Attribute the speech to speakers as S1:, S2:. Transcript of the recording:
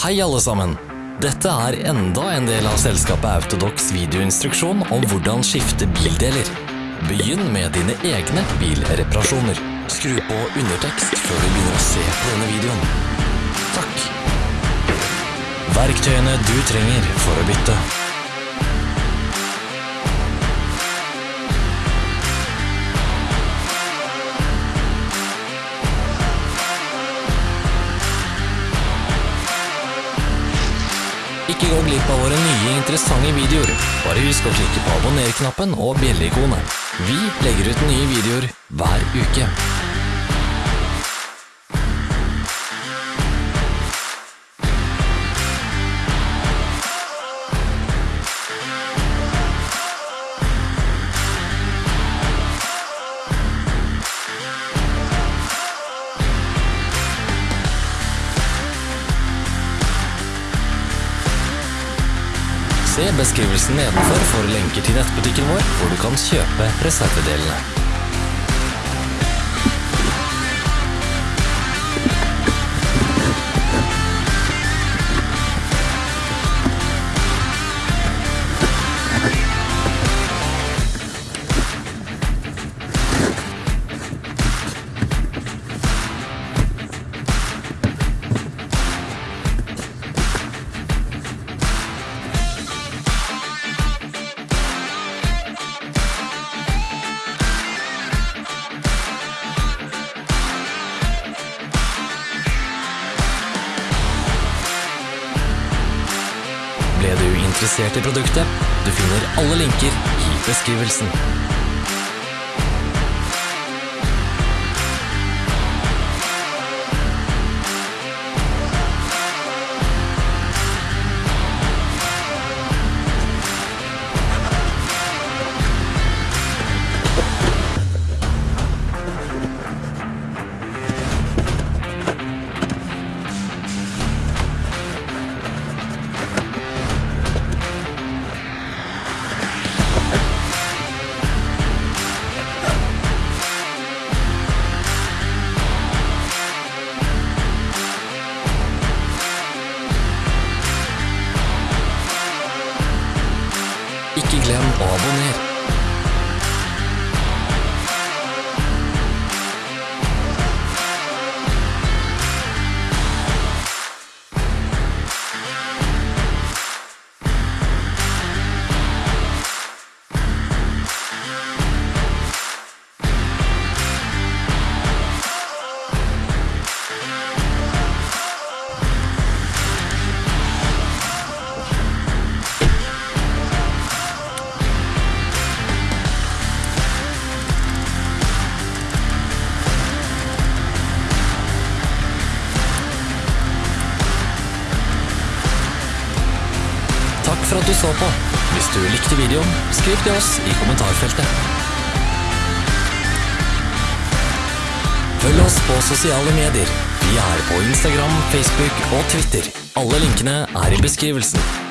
S1: Hei alle sammen! Dette er enda en del av selskapet Autodox videoinstruksjon om hvordan skifte bildeler. Begynn med dine egne bilreparasjoner. Skru på undertekst før du begynner å se på denne videoen. Takk. Verktøyene du trenger for å bytte. Ikke gå glipp av våre nye interessante videoer. Bare husk å klikke på abonner-knappen og bjelleikonet. Vi legger ut nye videoer hver uke. Se beskrivelsen nedenfor for lenker til nettbutikken vår, hvor du kan kjøpe reservedelene. Ble du interessert i produktet? Du finner alle linker i beskrivelsen. Glem å abonnere. For at du så på. Hvis du likte videoen, skriv til oss i kommentarfeltet. Følg oss på sosiale medier. Vi er på Instagram, Facebook og Twitter. Alle linkene er i beskrivelsen.